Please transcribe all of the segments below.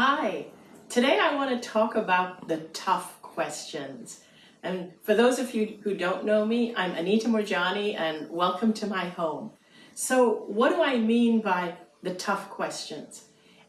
Hi, today I want to talk about the tough questions. And for those of you who don't know me, I'm Anita Moorjani and welcome to my home. So what do I mean by the tough questions?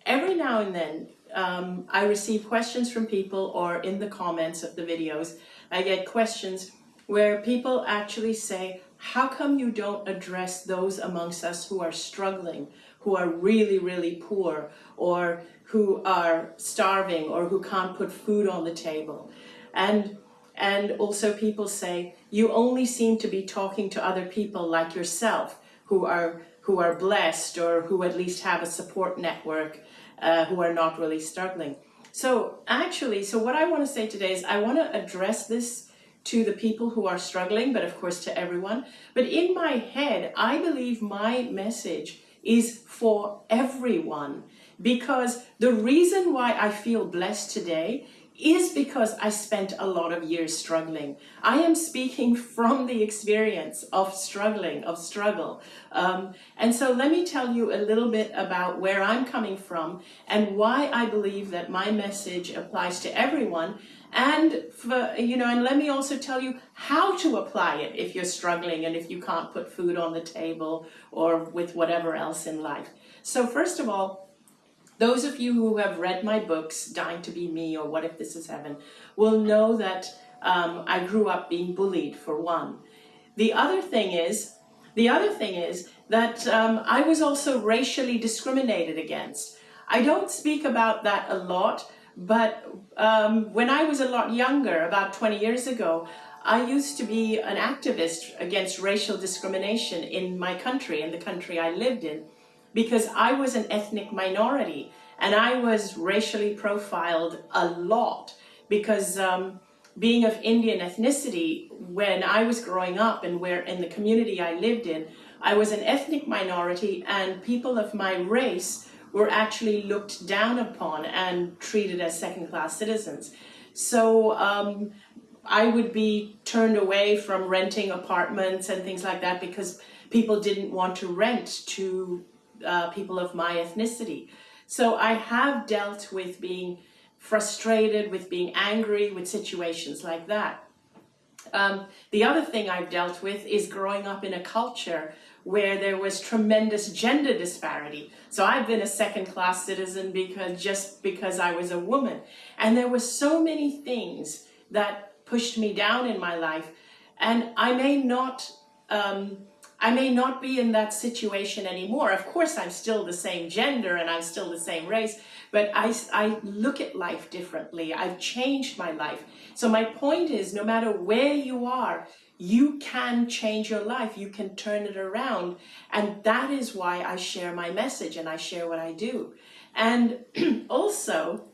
Every now and then um, I receive questions from people or in the comments of the videos, I get questions where people actually say, how come you don't address those amongst us who are struggling, who are really, really poor, or who are starving, or who can't put food on the table? And, and also people say, you only seem to be talking to other people like yourself, who are, who are blessed, or who at least have a support network, uh, who are not really struggling. So actually, so what I want to say today is I want to address this to the people who are struggling, but of course to everyone. But in my head, I believe my message is for everyone because the reason why I feel blessed today is because I spent a lot of years struggling. I am speaking from the experience of struggling, of struggle. Um, and so let me tell you a little bit about where I'm coming from and why I believe that my message applies to everyone and for, you know, and let me also tell you how to apply it if you're struggling and if you can't put food on the table or with whatever else in life. So first of all, those of you who have read my books, Dying to Be Me or What If This Is Heaven, will know that um, I grew up being bullied for one. The other thing is, the other thing is that um, I was also racially discriminated against. I don't speak about that a lot but um, when I was a lot younger, about 20 years ago, I used to be an activist against racial discrimination in my country, in the country I lived in, because I was an ethnic minority and I was racially profiled a lot because um, being of Indian ethnicity, when I was growing up and where in the community I lived in, I was an ethnic minority and people of my race were actually looked down upon and treated as second-class citizens. So um, I would be turned away from renting apartments and things like that because people didn't want to rent to uh, people of my ethnicity. So I have dealt with being frustrated, with being angry, with situations like that. Um, the other thing I've dealt with is growing up in a culture where there was tremendous gender disparity. So I've been a second class citizen because just because I was a woman. And there were so many things that pushed me down in my life. And I may not, um, I may not be in that situation anymore. Of course, I'm still the same gender and I'm still the same race, but I, I look at life differently. I've changed my life. So my point is, no matter where you are, you can change your life. You can turn it around. And that is why I share my message and I share what I do. And also,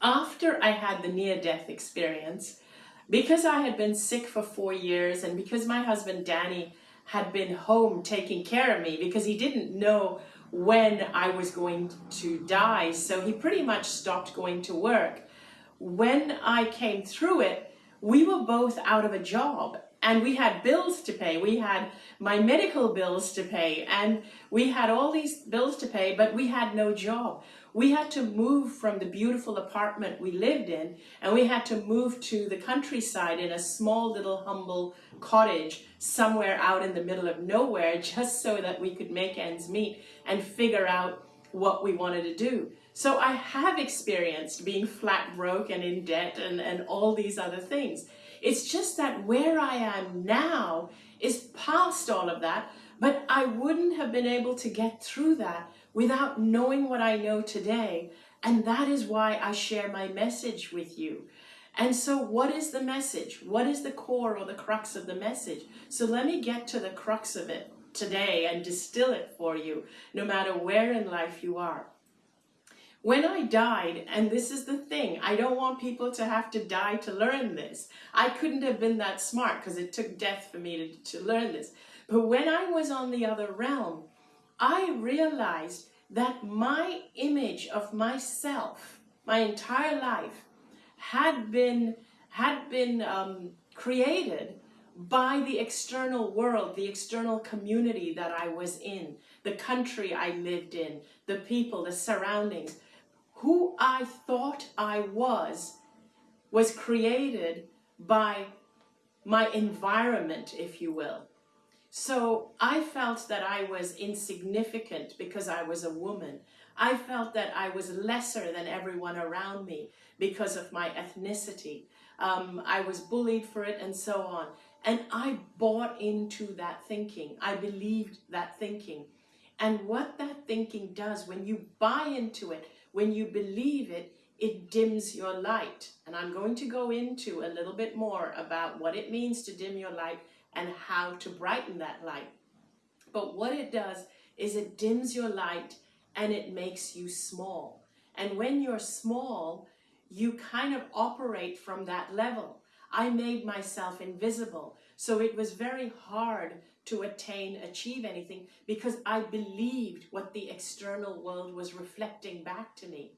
after I had the near-death experience, because I had been sick for four years and because my husband Danny had been home taking care of me because he didn't know when I was going to die, so he pretty much stopped going to work. When I came through it, we were both out of a job and we had bills to pay. We had my medical bills to pay and we had all these bills to pay, but we had no job. We had to move from the beautiful apartment we lived in and we had to move to the countryside in a small little humble cottage somewhere out in the middle of nowhere just so that we could make ends meet and figure out what we wanted to do. So I have experienced being flat broke and in debt and, and all these other things. It's just that where I am now is past all of that, but I wouldn't have been able to get through that without knowing what I know today. And that is why I share my message with you. And so what is the message? What is the core or the crux of the message? So let me get to the crux of it today and distill it for you, no matter where in life you are. When I died, and this is the thing, I don't want people to have to die to learn this. I couldn't have been that smart because it took death for me to, to learn this. But when I was on the other realm, I realized that my image of myself, my entire life, had been, had been um, created by the external world, the external community that I was in, the country I lived in, the people, the surroundings who I thought I was was created by my environment, if you will. So I felt that I was insignificant because I was a woman. I felt that I was lesser than everyone around me because of my ethnicity. Um, I was bullied for it and so on. And I bought into that thinking. I believed that thinking. And what that thinking does, when you buy into it, when you believe it, it dims your light. And I'm going to go into a little bit more about what it means to dim your light and how to brighten that light. But what it does is it dims your light and it makes you small. And when you're small, you kind of operate from that level. I made myself invisible. So it was very hard to attain, achieve anything because I believed what the external world was reflecting back to me.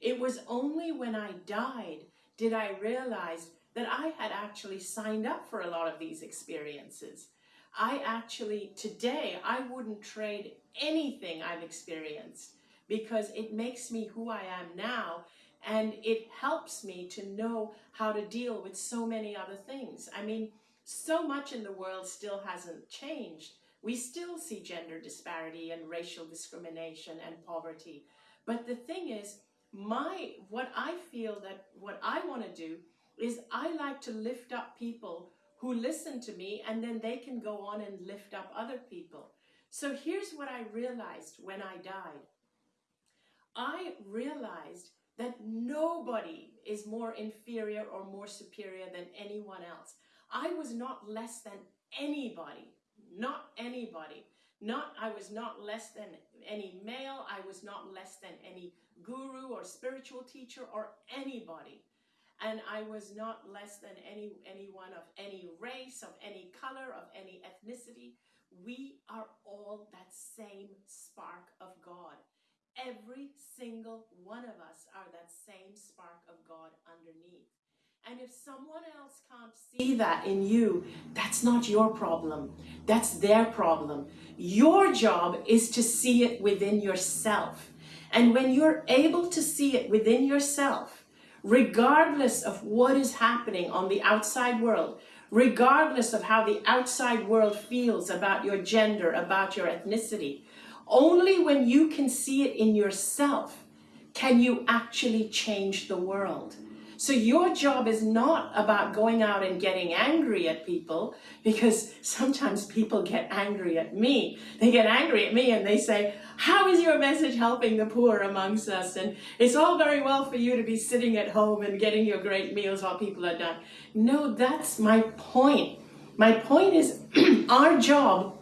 It was only when I died did I realize that I had actually signed up for a lot of these experiences. I actually, today, I wouldn't trade anything I've experienced because it makes me who I am now and it helps me to know how to deal with so many other things. I mean, so much in the world still hasn't changed. We still see gender disparity and racial discrimination and poverty. But the thing is, my what I feel that what I want to do is I like to lift up people who listen to me and then they can go on and lift up other people. So here's what I realized when I died. I realized that nobody is more inferior or more superior than anyone else. I was not less than anybody, not anybody. Not, I was not less than any male, I was not less than any guru or spiritual teacher or anybody. And I was not less than any anyone of any race, of any color, of any ethnicity. We are all that same spark of God. Every single one of us are that same spark of God underneath. And if someone else can't see that in you, that's not your problem. That's their problem. Your job is to see it within yourself. And when you're able to see it within yourself, regardless of what is happening on the outside world, regardless of how the outside world feels about your gender, about your ethnicity, only when you can see it in yourself can you actually change the world. So your job is not about going out and getting angry at people because sometimes people get angry at me. They get angry at me and they say, how is your message helping the poor amongst us? And it's all very well for you to be sitting at home and getting your great meals while people are done. No, that's my point. My point is our job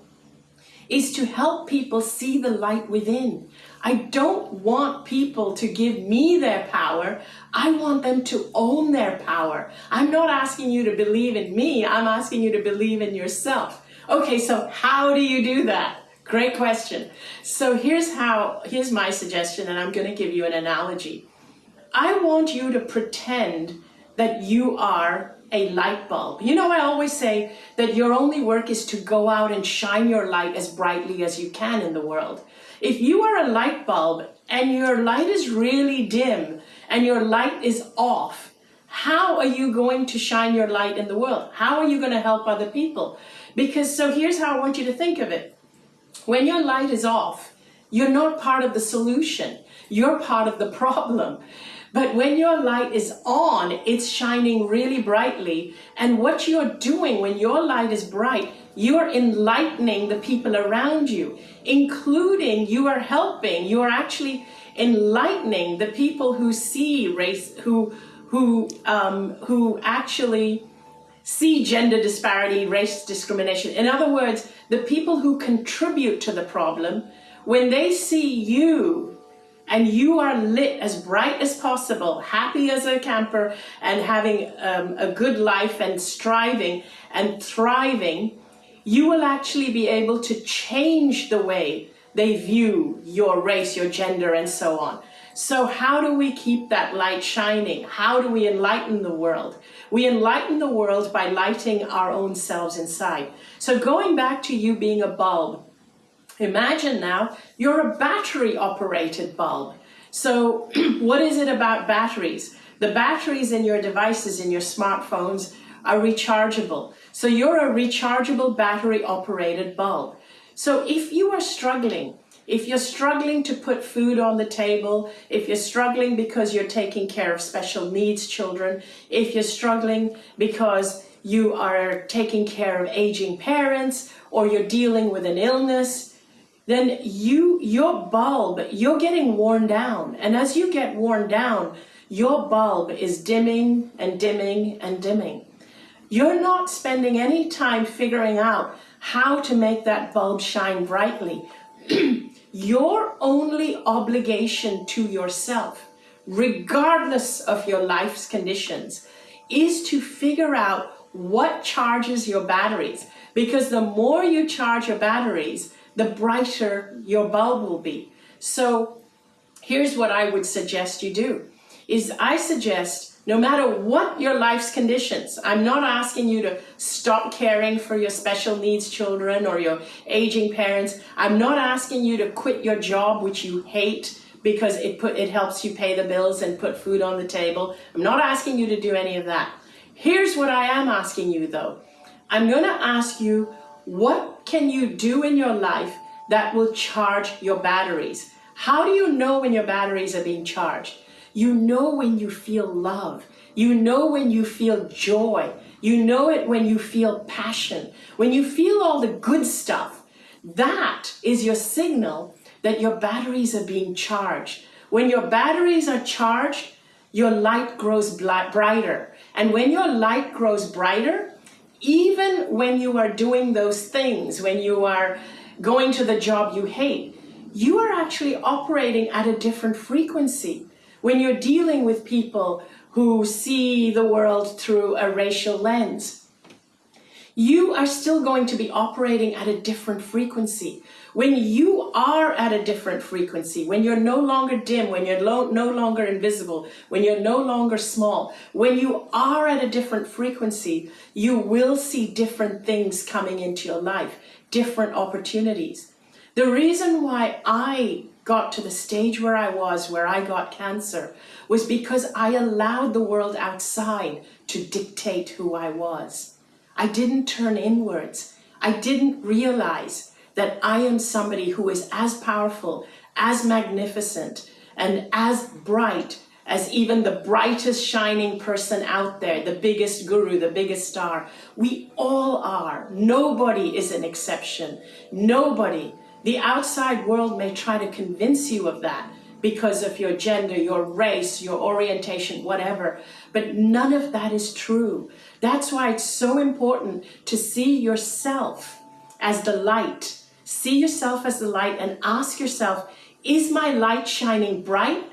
is to help people see the light within. I don't want people to give me their power. I want them to own their power. I'm not asking you to believe in me. I'm asking you to believe in yourself. Okay, so how do you do that? Great question. So here's how, here's my suggestion, and I'm going to give you an analogy. I want you to pretend that you are a light bulb. You know, I always say that your only work is to go out and shine your light as brightly as you can in the world. If you are a light bulb and your light is really dim and your light is off, how are you going to shine your light in the world? How are you going to help other people? Because so here's how I want you to think of it. When your light is off, you're not part of the solution. You're part of the problem. But when your light is on, it's shining really brightly. And what you're doing when your light is bright you are enlightening the people around you, including you are helping, you are actually enlightening the people who see race, who, who, um, who actually see gender disparity, race discrimination. In other words, the people who contribute to the problem, when they see you and you are lit as bright as possible, happy as a camper and having um, a good life and striving and thriving, you will actually be able to change the way they view your race, your gender, and so on. So how do we keep that light shining? How do we enlighten the world? We enlighten the world by lighting our own selves inside. So going back to you being a bulb, imagine now you're a battery operated bulb. So what is it about batteries? The batteries in your devices, in your smartphones, are rechargeable. So you're a rechargeable battery operated bulb. So if you are struggling, if you're struggling to put food on the table, if you're struggling because you're taking care of special needs children, if you're struggling because you are taking care of aging parents or you're dealing with an illness, then you, your bulb, you're getting worn down. And as you get worn down, your bulb is dimming and dimming and dimming. You're not spending any time figuring out how to make that bulb shine brightly. your only obligation to yourself, regardless of your life's conditions, is to figure out what charges your batteries. Because the more you charge your batteries, the brighter your bulb will be. So here's what I would suggest you do, is I suggest no matter what your life's conditions, I'm not asking you to stop caring for your special needs children or your aging parents. I'm not asking you to quit your job, which you hate, because it, put, it helps you pay the bills and put food on the table. I'm not asking you to do any of that. Here's what I am asking you though. I'm going to ask you, what can you do in your life that will charge your batteries? How do you know when your batteries are being charged? You know when you feel love. You know when you feel joy. You know it when you feel passion. When you feel all the good stuff, that is your signal that your batteries are being charged. When your batteries are charged, your light grows brighter. And when your light grows brighter, even when you are doing those things, when you are going to the job you hate, you are actually operating at a different frequency. When you're dealing with people who see the world through a racial lens, you are still going to be operating at a different frequency. When you are at a different frequency, when you're no longer dim, when you're no longer invisible, when you're no longer small, when you are at a different frequency, you will see different things coming into your life, different opportunities. The reason why I got to the stage where I was, where I got cancer, was because I allowed the world outside to dictate who I was. I didn't turn inwards. I didn't realize that I am somebody who is as powerful, as magnificent, and as bright as even the brightest shining person out there, the biggest guru, the biggest star. We all are. Nobody is an exception. Nobody the outside world may try to convince you of that because of your gender, your race, your orientation, whatever. But none of that is true. That's why it's so important to see yourself as the light. See yourself as the light and ask yourself, is my light shining bright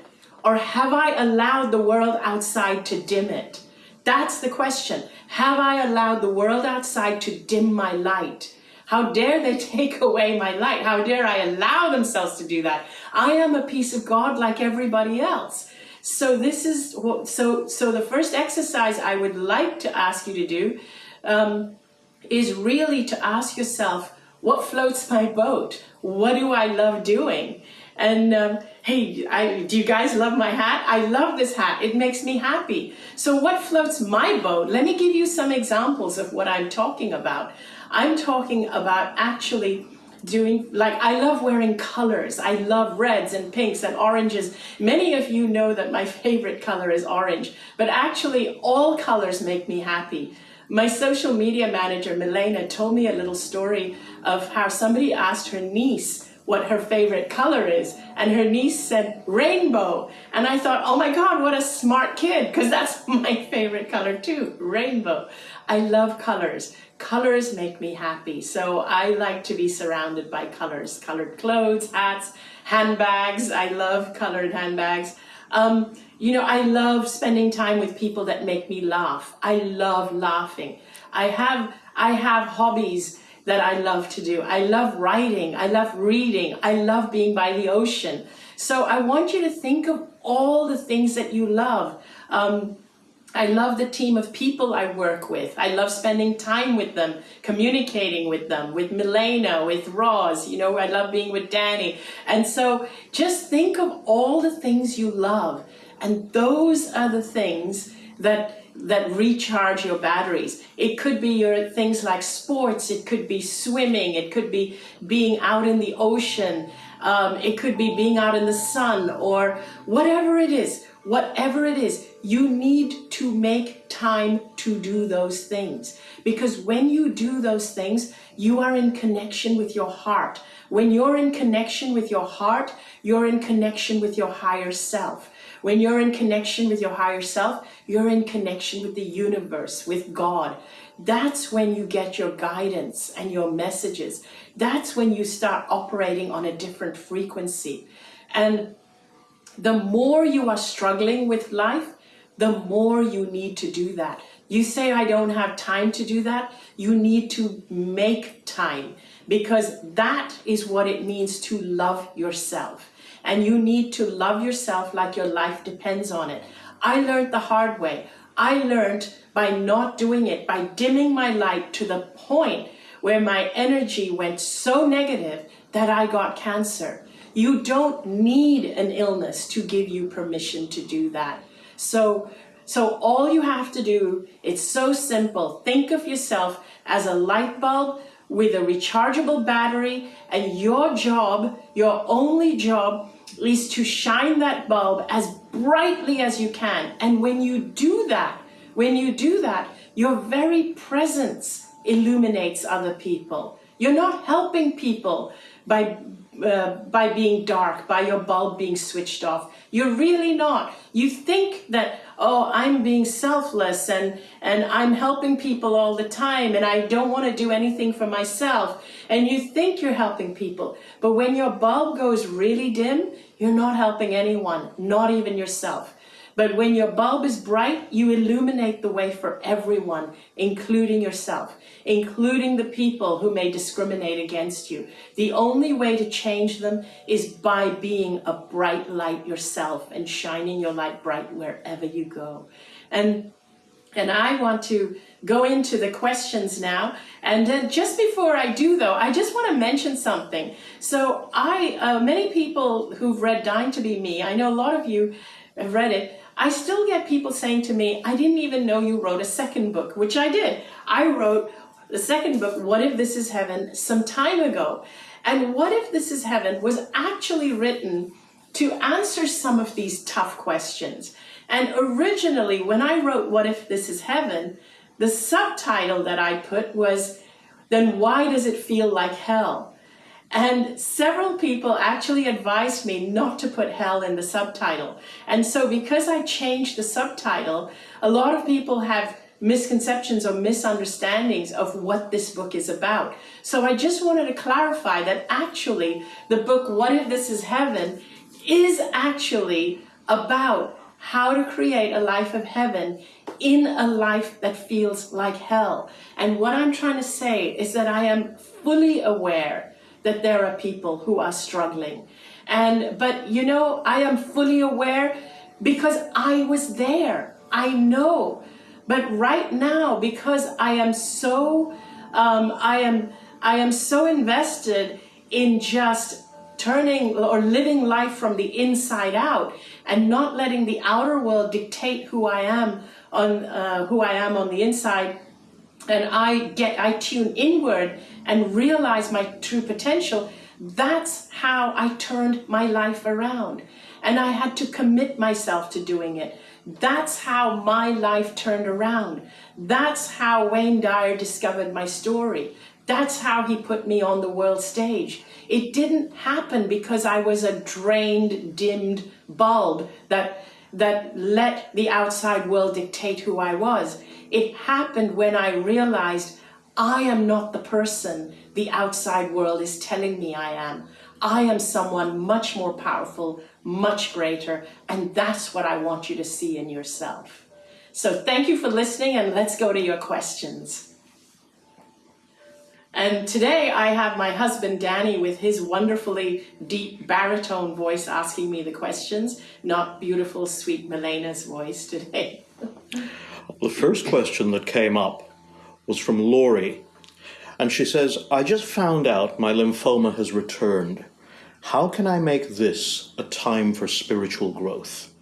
or have I allowed the world outside to dim it? That's the question. Have I allowed the world outside to dim my light? How dare they take away my light? How dare I allow themselves to do that? I am a piece of God like everybody else. So this is what, so, so the first exercise I would like to ask you to do um, is really to ask yourself, what floats my boat? What do I love doing? And um, hey, I, do you guys love my hat? I love this hat. It makes me happy. So what floats my boat? Let me give you some examples of what I'm talking about. I'm talking about actually doing, like I love wearing colors. I love reds and pinks and oranges. Many of you know that my favorite color is orange, but actually all colors make me happy. My social media manager, Milena, told me a little story of how somebody asked her niece what her favorite color is. And her niece said rainbow. And I thought, oh my God, what a smart kid, because that's my favorite color too, rainbow. I love colors. Colors make me happy. So I like to be surrounded by colors, colored clothes, hats, handbags. I love colored handbags. Um, you know, I love spending time with people that make me laugh. I love laughing. I have, I have hobbies that I love to do. I love writing. I love reading. I love being by the ocean. So I want you to think of all the things that you love. Um, I love the team of people I work with. I love spending time with them, communicating with them, with Milena, with Roz, you know, I love being with Danny. And so just think of all the things you love. And those are the things that that recharge your batteries. It could be your things like sports, it could be swimming, it could be being out in the ocean, um, it could be being out in the sun or whatever it is whatever it is, you need to make time to do those things. Because when you do those things, you are in connection with your heart. When you're in connection with your heart, you're in connection with your higher self. When you're in connection with your higher self, you're in connection with the universe, with God. That's when you get your guidance and your messages. That's when you start operating on a different frequency. And the more you are struggling with life, the more you need to do that. You say, I don't have time to do that. You need to make time because that is what it means to love yourself. And you need to love yourself like your life depends on it. I learned the hard way. I learned by not doing it, by dimming my light to the point where my energy went so negative that I got cancer. You don't need an illness to give you permission to do that. So, so all you have to do, it's so simple. Think of yourself as a light bulb with a rechargeable battery and your job, your only job is to shine that bulb as brightly as you can. And when you do that, when you do that, your very presence illuminates other people. You're not helping people by uh, by being dark, by your bulb being switched off. You're really not. You think that, oh, I'm being selfless and, and I'm helping people all the time and I don't want to do anything for myself. And you think you're helping people. But when your bulb goes really dim, you're not helping anyone, not even yourself. But when your bulb is bright, you illuminate the way for everyone, including yourself, including the people who may discriminate against you. The only way to change them is by being a bright light yourself and shining your light bright wherever you go. And and I want to go into the questions now. And then just before I do though, I just want to mention something. So I, uh, many people who've read Dying to Be Me, I know a lot of you have read it, I still get people saying to me, I didn't even know you wrote a second book, which I did. I wrote the second book, What If This Is Heaven, some time ago. And What If This Is Heaven was actually written to answer some of these tough questions. And originally, when I wrote What If This Is Heaven, the subtitle that I put was, Then Why Does It Feel Like Hell? And several people actually advised me not to put hell in the subtitle. And so because I changed the subtitle, a lot of people have misconceptions or misunderstandings of what this book is about. So I just wanted to clarify that actually the book, What If This Is Heaven, is actually about how to create a life of heaven in a life that feels like hell. And what I'm trying to say is that I am fully aware that there are people who are struggling. And, but you know, I am fully aware because I was there. I know. But right now, because I am so, um, I am, I am so invested in just turning or living life from the inside out and not letting the outer world dictate who I am on uh, who I am on the inside and I get I tune inward and realize my true potential, that's how I turned my life around. And I had to commit myself to doing it. That's how my life turned around. That's how Wayne Dyer discovered my story. That's how he put me on the world stage. It didn't happen because I was a drained, dimmed bulb that, that let the outside world dictate who I was. It happened when I realized I am not the person the outside world is telling me I am. I am someone much more powerful, much greater, and that's what I want you to see in yourself. So thank you for listening and let's go to your questions. And today I have my husband Danny with his wonderfully deep baritone voice asking me the questions, not beautiful, sweet Milena's voice today. The first question that came up was from Laurie, and she says, I just found out my lymphoma has returned. How can I make this a time for spiritual growth?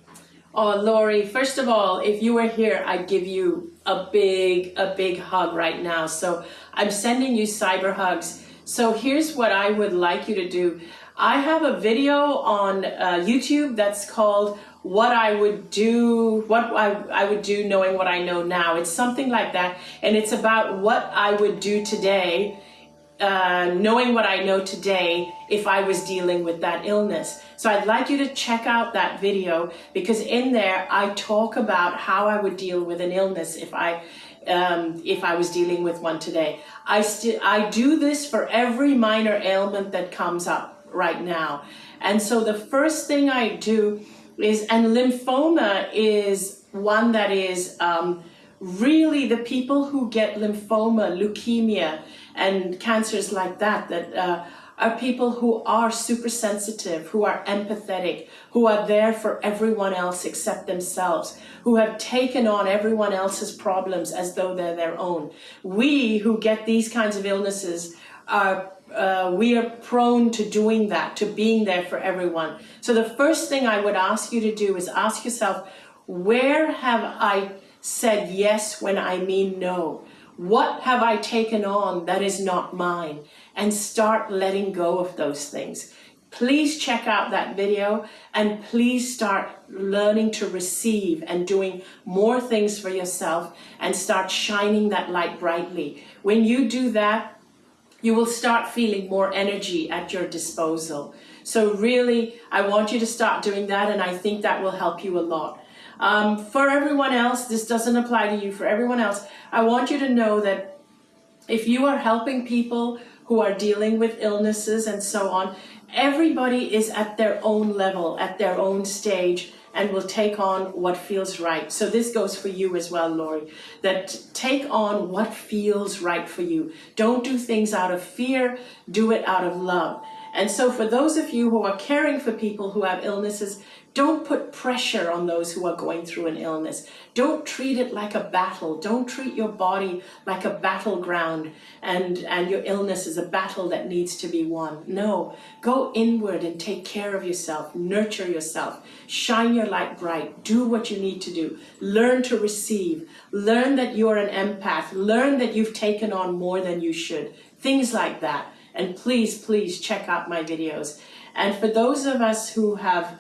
Oh, Laurie, first of all, if you were here, I'd give you a big, a big hug right now. So I'm sending you cyber hugs. So here's what I would like you to do. I have a video on uh, YouTube that's called what I would do, what I, I would do knowing what I know now. It's something like that. And it's about what I would do today, uh, knowing what I know today if I was dealing with that illness. So I'd like you to check out that video because in there I talk about how I would deal with an illness if I um, if I was dealing with one today. I, I do this for every minor ailment that comes up right now. And so the first thing I do is, and lymphoma is one that is um, really the people who get lymphoma, leukemia, and cancers like that, that uh, are people who are super sensitive, who are empathetic, who are there for everyone else except themselves, who have taken on everyone else's problems as though they're their own. We who get these kinds of illnesses are uh, we are prone to doing that, to being there for everyone. So the first thing I would ask you to do is ask yourself, where have I said yes when I mean no? What have I taken on that is not mine? And start letting go of those things. Please check out that video and please start learning to receive and doing more things for yourself and start shining that light brightly. When you do that, you will start feeling more energy at your disposal. So really, I want you to start doing that and I think that will help you a lot. Um, for everyone else, this doesn't apply to you, for everyone else, I want you to know that if you are helping people who are dealing with illnesses and so on, everybody is at their own level, at their own stage, and will take on what feels right. So this goes for you as well, Laurie, that take on what feels right for you. Don't do things out of fear, do it out of love. And so for those of you who are caring for people who have illnesses, don't put pressure on those who are going through an illness. Don't treat it like a battle. Don't treat your body like a battleground and, and your illness is a battle that needs to be won. No, go inward and take care of yourself. Nurture yourself. Shine your light bright. Do what you need to do. Learn to receive. Learn that you're an empath. Learn that you've taken on more than you should. Things like that. And please, please check out my videos. And for those of us who have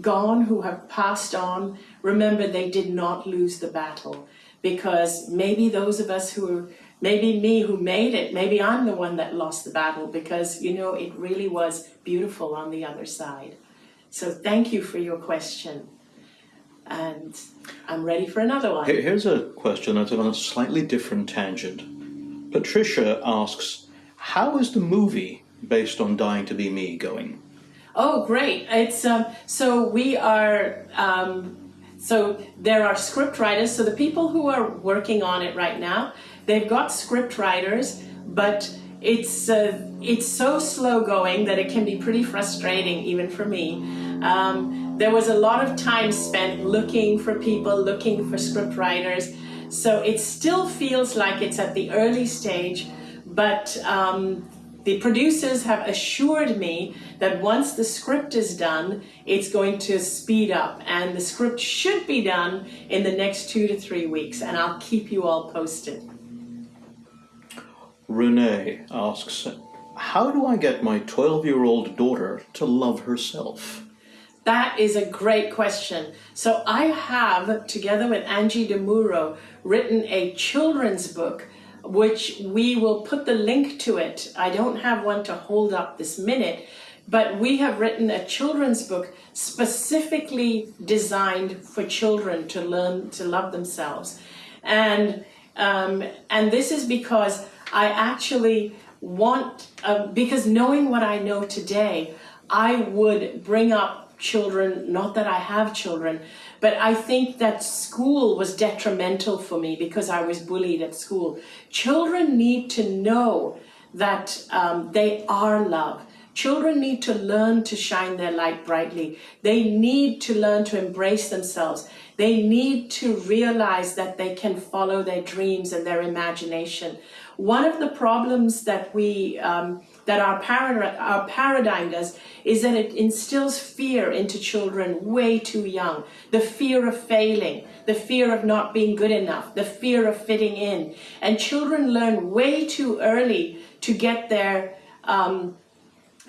gone, who have passed on, remember they did not lose the battle because maybe those of us who are, maybe me who made it, maybe I'm the one that lost the battle because, you know, it really was beautiful on the other side. So thank you for your question. And I'm ready for another one. Here's a question that's on a slightly different tangent. Patricia asks, how is the movie based on Dying to Be Me going? Oh, great. It's um, so we are um, so there are script writers. So the people who are working on it right now, they've got script writers, but it's uh, it's so slow going that it can be pretty frustrating even for me. Um, there was a lot of time spent looking for people, looking for script writers. So it still feels like it's at the early stage, but um, the producers have assured me that once the script is done, it's going to speed up and the script should be done in the next two to three weeks and I'll keep you all posted. Renee asks, how do I get my 12-year-old daughter to love herself? That is a great question. So I have, together with Angie DeMuro, written a children's book which we will put the link to it. I don't have one to hold up this minute, but we have written a children's book specifically designed for children to learn to love themselves. And, um, and this is because I actually want, uh, because knowing what I know today, I would bring up children, not that I have children, but I think that school was detrimental for me because I was bullied at school. Children need to know that um, they are loved. Children need to learn to shine their light brightly. They need to learn to embrace themselves. They need to realize that they can follow their dreams and their imagination. One of the problems that we um, that our, para our paradigm does is that it instills fear into children way too young. The fear of failing, the fear of not being good enough, the fear of fitting in. And children learn way too early to get their um,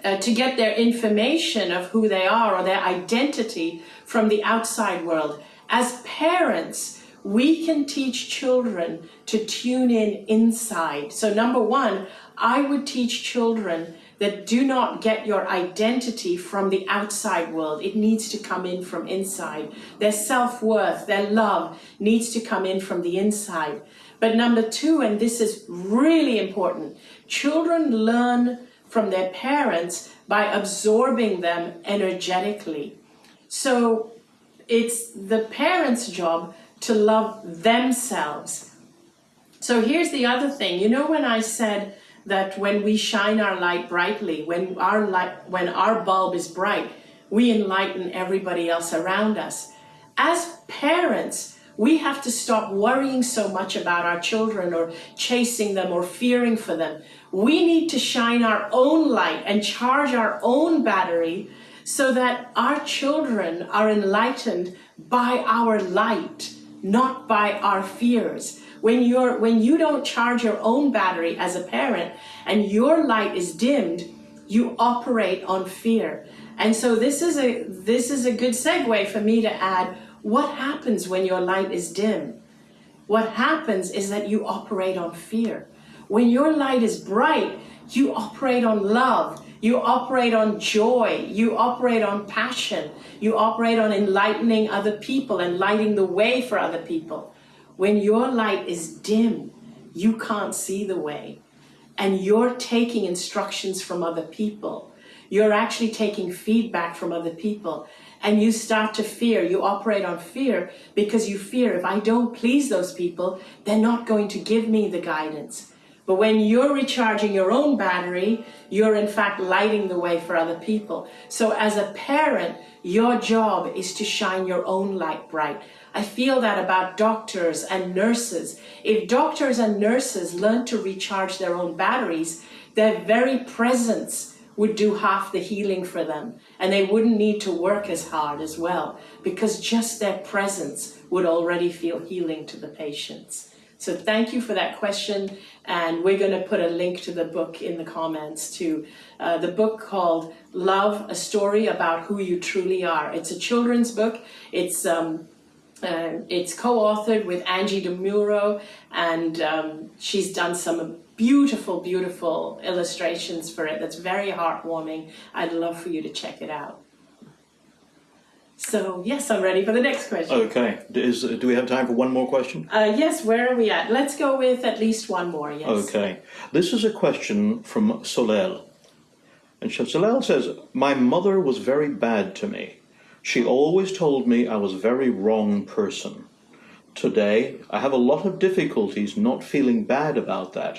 uh, to get their information of who they are or their identity from the outside world. As parents, we can teach children to tune in inside. So number one, I would teach children that do not get your identity from the outside world. It needs to come in from inside. Their self-worth, their love needs to come in from the inside. But number two, and this is really important, children learn from their parents by absorbing them energetically. So it's the parents' job to love themselves. So here's the other thing. You know when I said that when we shine our light brightly, when our light, when our bulb is bright, we enlighten everybody else around us. As parents, we have to stop worrying so much about our children or chasing them or fearing for them. We need to shine our own light and charge our own battery so that our children are enlightened by our light, not by our fears. When you're when you don't charge your own battery as a parent and your light is dimmed, you operate on fear. And so this is a this is a good segue for me to add what happens when your light is dim? What happens is that you operate on fear. When your light is bright, you operate on love, you operate on joy, you operate on passion, you operate on enlightening other people and lighting the way for other people. When your light is dim, you can't see the way and you're taking instructions from other people. You're actually taking feedback from other people and you start to fear, you operate on fear because you fear if I don't please those people, they're not going to give me the guidance. But when you're recharging your own battery, you're in fact lighting the way for other people. So as a parent, your job is to shine your own light bright. I feel that about doctors and nurses. If doctors and nurses learn to recharge their own batteries, their very presence would do half the healing for them and they wouldn't need to work as hard as well because just their presence would already feel healing to the patients. So thank you for that question and we're going to put a link to the book in the comments to uh, the book called Love, a Story About Who You Truly Are. It's a children's book. It's um, uh, it's co-authored with Angie DeMuro and um, she's done some beautiful, beautiful illustrations for it that's very heartwarming. I'd love for you to check it out. So yes, I'm ready for the next question. Okay, Is, do we have time for one more question? Uh, yes, where are we at? Let's go with at least one more, yes. Okay, this is a question from Solel. And Solel says, my mother was very bad to me. She always told me I was a very wrong person. Today, I have a lot of difficulties not feeling bad about that.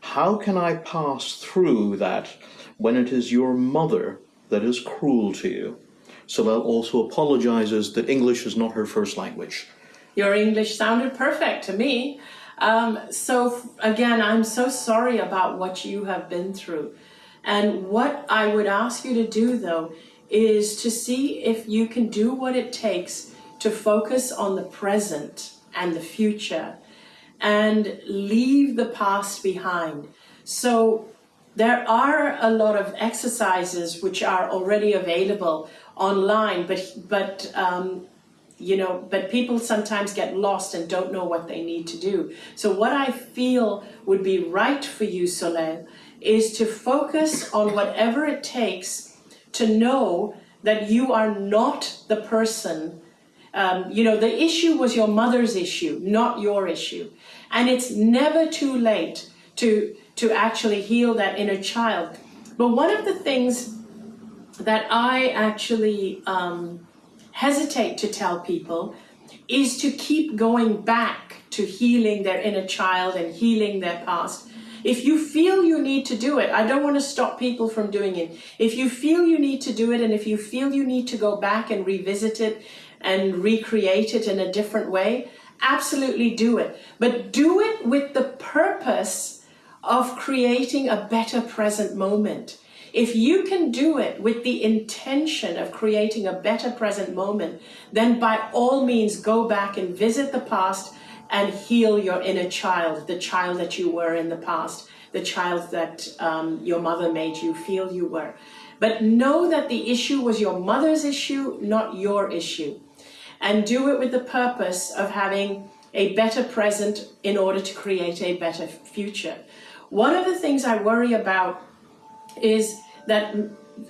How can I pass through that when it is your mother that is cruel to you? Solel also apologizes that English is not her first language. Your English sounded perfect to me. Um, so again, I'm so sorry about what you have been through. And what I would ask you to do though, is to see if you can do what it takes to focus on the present and the future and leave the past behind. So there are a lot of exercises which are already available online, but but um, you know, but people sometimes get lost and don't know what they need to do. So what I feel would be right for you, Soleil, is to focus on whatever it takes to know that you are not the person um, you know, the issue was your mother's issue, not your issue. And it's never too late to, to actually heal that inner child. But one of the things that I actually um, hesitate to tell people is to keep going back to healing their inner child and healing their past. If you feel you need to do it, I don't want to stop people from doing it. If you feel you need to do it and if you feel you need to go back and revisit it and recreate it in a different way, absolutely do it. But do it with the purpose of creating a better present moment. If you can do it with the intention of creating a better present moment, then by all means go back and visit the past and heal your inner child, the child that you were in the past, the child that um, your mother made you feel you were. But know that the issue was your mother's issue, not your issue. And do it with the purpose of having a better present in order to create a better future. One of the things I worry about is that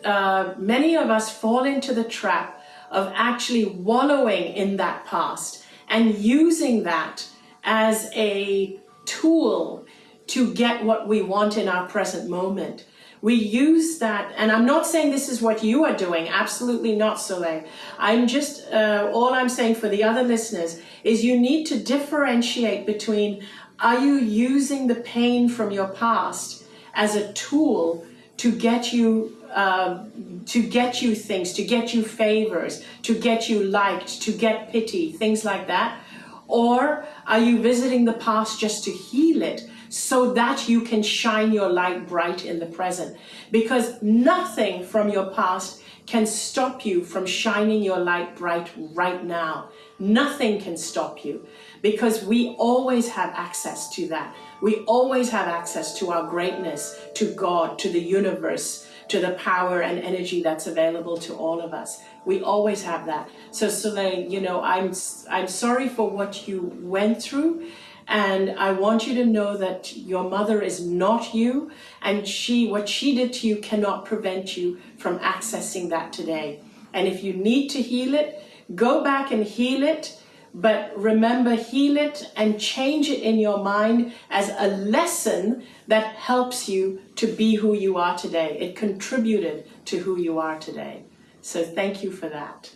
uh, many of us fall into the trap of actually wallowing in that past and using that as a tool to get what we want in our present moment. We use that, and I'm not saying this is what you are doing, absolutely not, Soleil. I'm just, uh, all I'm saying for the other listeners is you need to differentiate between are you using the pain from your past as a tool to get you uh, to get you things, to get you favors, to get you liked, to get pity, things like that? Or are you visiting the past just to heal it so that you can shine your light bright in the present? Because nothing from your past can stop you from shining your light bright right now. Nothing can stop you because we always have access to that. We always have access to our greatness, to God, to the universe, to the power and energy that's available to all of us. We always have that. So Soleil, you know, I'm, I'm sorry for what you went through. And I want you to know that your mother is not you and she, what she did to you cannot prevent you from accessing that today. And if you need to heal it, go back and heal it but remember, heal it and change it in your mind as a lesson that helps you to be who you are today. It contributed to who you are today. So thank you for that.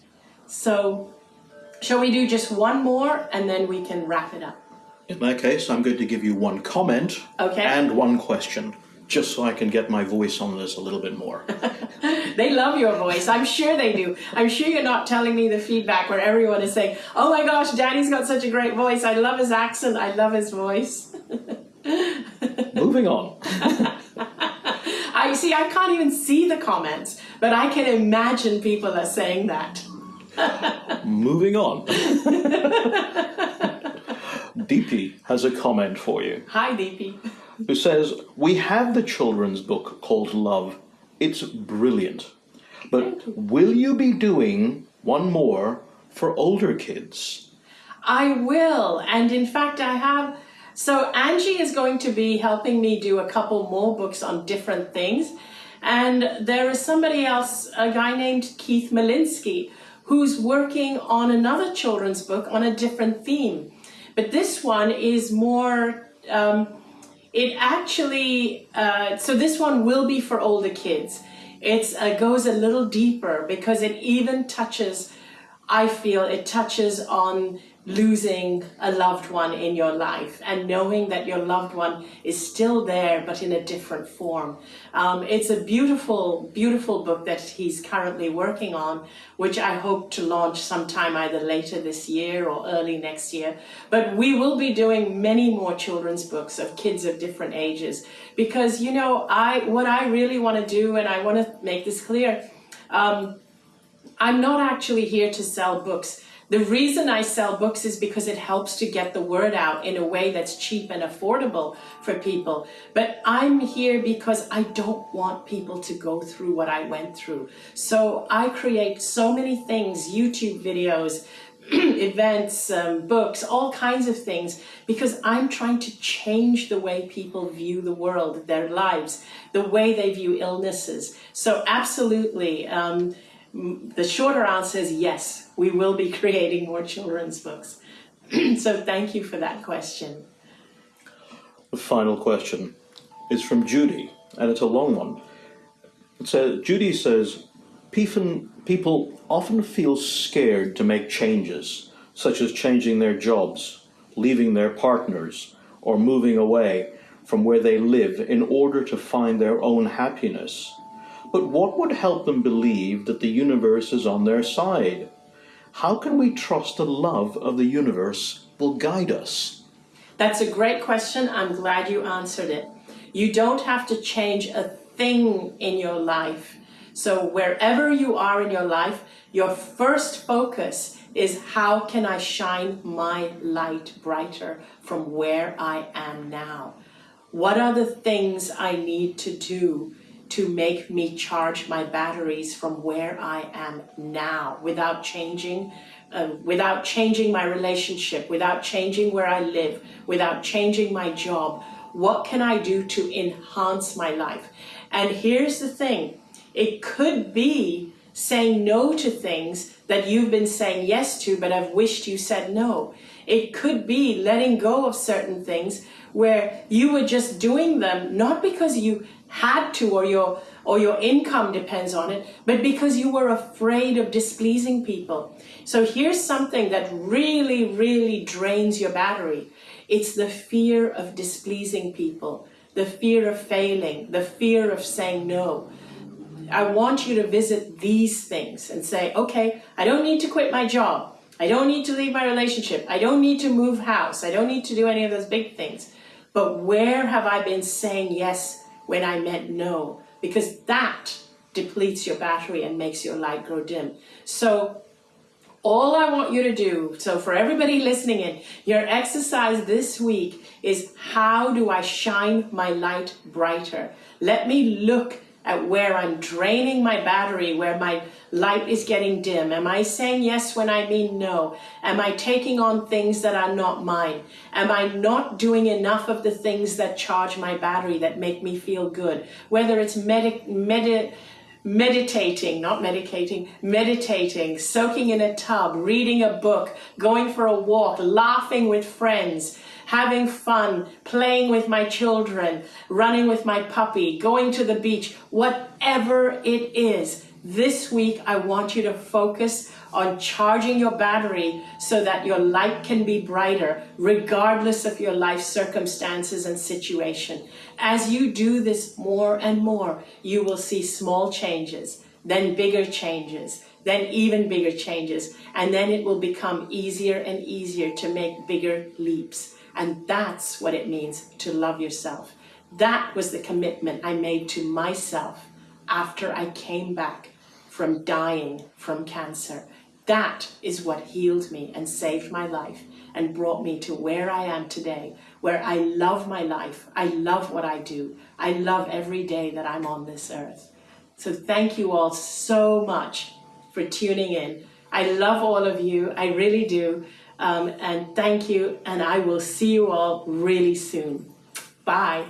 So shall we do just one more and then we can wrap it up? In that case, I'm going to give you one comment Okay. and one question, just so I can get my voice on this a little bit more. They love your voice. I'm sure they do. I'm sure you're not telling me the feedback where everyone is saying, oh my gosh, Danny's got such a great voice. I love his accent. I love his voice. Moving on. I see, I can't even see the comments, but I can imagine people are saying that. Moving on. Deeply has a comment for you, Hi, Deepi. Who says, We have the children's book called Love. It's brilliant. But will you be doing one more for older kids? I will, and in fact, I have. So, Angie is going to be helping me do a couple more books on different things. And there is somebody else, a guy named Keith Malinsky, who's working on another children's book on a different theme. But this one is more, um, it actually, uh, so this one will be for older kids. It uh, goes a little deeper because it even touches, I feel it touches on losing a loved one in your life and knowing that your loved one is still there but in a different form. Um, it's a beautiful, beautiful book that he's currently working on, which I hope to launch sometime either later this year or early next year. But we will be doing many more children's books of kids of different ages because, you know, I what I really want to do, and I want to make this clear, um, I'm not actually here to sell books. The reason I sell books is because it helps to get the word out in a way that's cheap and affordable for people. But I'm here because I don't want people to go through what I went through. So I create so many things, YouTube videos, events, um, books, all kinds of things, because I'm trying to change the way people view the world, their lives, the way they view illnesses. So absolutely, um, the shorter answer is yes, we will be creating more children's books. so thank you for that question. The final question is from Judy, and it's a long one. Says, Judy says, people often feel scared to make changes, such as changing their jobs, leaving their partners, or moving away from where they live in order to find their own happiness. But what would help them believe that the universe is on their side? How can we trust the love of the universe will guide us? That's a great question. I'm glad you answered it. You don't have to change a thing in your life. So wherever you are in your life, your first focus is how can I shine my light brighter from where I am now? What are the things I need to do to make me charge my batteries from where I am now without changing uh, without changing my relationship, without changing where I live, without changing my job, what can I do to enhance my life? And here's the thing, it could be saying no to things that you've been saying yes to, but I've wished you said no. It could be letting go of certain things where you were just doing them, not because you had to or your or your income depends on it, but because you were afraid of displeasing people. So here's something that really, really drains your battery. It's the fear of displeasing people, the fear of failing, the fear of saying no. I want you to visit these things and say, okay, I don't need to quit my job. I don't need to leave my relationship. I don't need to move house. I don't need to do any of those big things. But where have I been saying yes when I meant no? Because that depletes your battery and makes your light grow dim. So all I want you to do, so for everybody listening in, your exercise this week is how do I shine my light brighter? Let me look at where I'm draining my battery, where my light is getting dim? Am I saying yes when I mean no? Am I taking on things that are not mine? Am I not doing enough of the things that charge my battery, that make me feel good? Whether it's medi medi meditating, not medicating, meditating, soaking in a tub, reading a book, going for a walk, laughing with friends, having fun, playing with my children, running with my puppy, going to the beach, whatever it is. This week, I want you to focus on charging your battery so that your light can be brighter, regardless of your life circumstances and situation. As you do this more and more, you will see small changes, then bigger changes, then even bigger changes, and then it will become easier and easier to make bigger leaps. And that's what it means to love yourself. That was the commitment I made to myself after I came back from dying from cancer. That is what healed me and saved my life and brought me to where I am today, where I love my life. I love what I do. I love every day that I'm on this earth. So thank you all so much for tuning in. I love all of you. I really do. Um, and thank you. And I will see you all really soon. Bye.